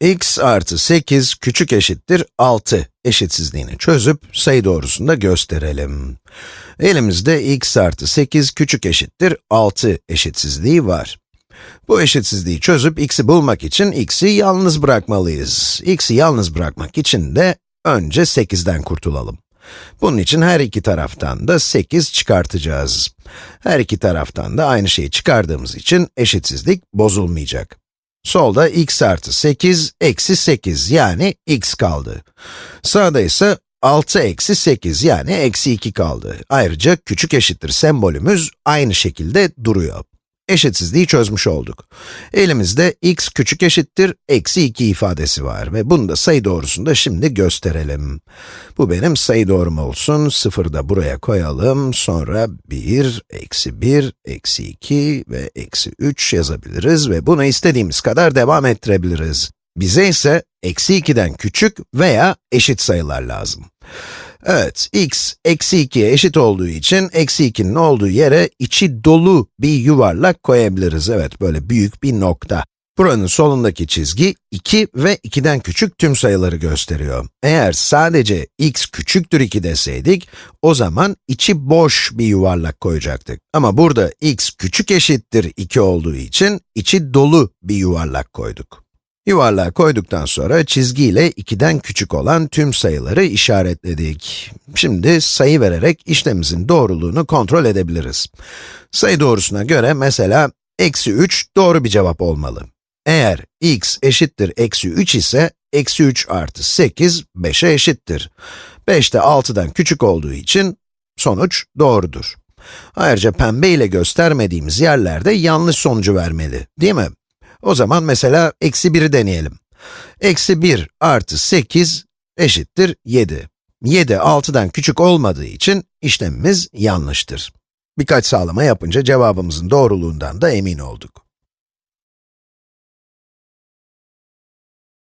x artı 8 küçük eşittir 6 eşitsizliğini çözüp sayı doğrusunda gösterelim. Elimizde x artı 8 küçük eşittir 6 eşitsizliği var. Bu eşitsizliği çözüp x'i bulmak için x'i yalnız bırakmalıyız. x'i yalnız bırakmak için de önce 8'den kurtulalım. Bunun için her iki taraftan da 8 çıkartacağız. Her iki taraftan da aynı şeyi çıkardığımız için eşitsizlik bozulmayacak. Solda x artı 8, eksi 8 yani x kaldı. Sağda ise 6 eksi 8 yani eksi 2 kaldı. Ayrıca küçük eşittir sembolümüz aynı şekilde duruyor eşitsizliği çözmüş olduk. Elimizde x küçük eşittir, eksi 2 ifadesi var ve bunu da sayı doğrusunda şimdi gösterelim. Bu benim sayı doğrum olsun, 0 da buraya koyalım, sonra 1, eksi 1, eksi 2 ve eksi 3 yazabiliriz ve bunu istediğimiz kadar devam ettirebiliriz. Bize ise eksi 2'den küçük veya eşit sayılar lazım. Evet, x eksi 2'ye eşit olduğu için eksi 2'nin olduğu yere içi dolu bir yuvarlak koyabiliriz. Evet, böyle büyük bir nokta. Buranın solundaki çizgi 2 ve 2'den küçük tüm sayıları gösteriyor. Eğer sadece x küçüktür 2 deseydik, o zaman içi boş bir yuvarlak koyacaktık. Ama burada x küçük eşittir 2 olduğu için içi dolu bir yuvarlak koyduk. Yuvarlağı koyduktan sonra çizgiyle 2'den küçük olan tüm sayıları işaretledik. Şimdi sayı vererek işlemimizin doğruluğunu kontrol edebiliriz. Sayı doğrusuna göre mesela eksi 3 doğru bir cevap olmalı. Eğer x eşittir eksi 3 ise, eksi 3 artı 8, 5'e eşittir. 5 de 6'dan küçük olduğu için sonuç doğrudur. Ayrıca pembe ile göstermediğimiz yerlerde yanlış sonucu vermeli, değil mi? O zaman mesela eksi 1'i deneyelim. Eksi 1 artı 8 eşittir 7. 7, 6'dan küçük olmadığı için işlemimiz yanlıştır. Birkaç sağlama yapınca cevabımızın doğruluğundan da emin olduk.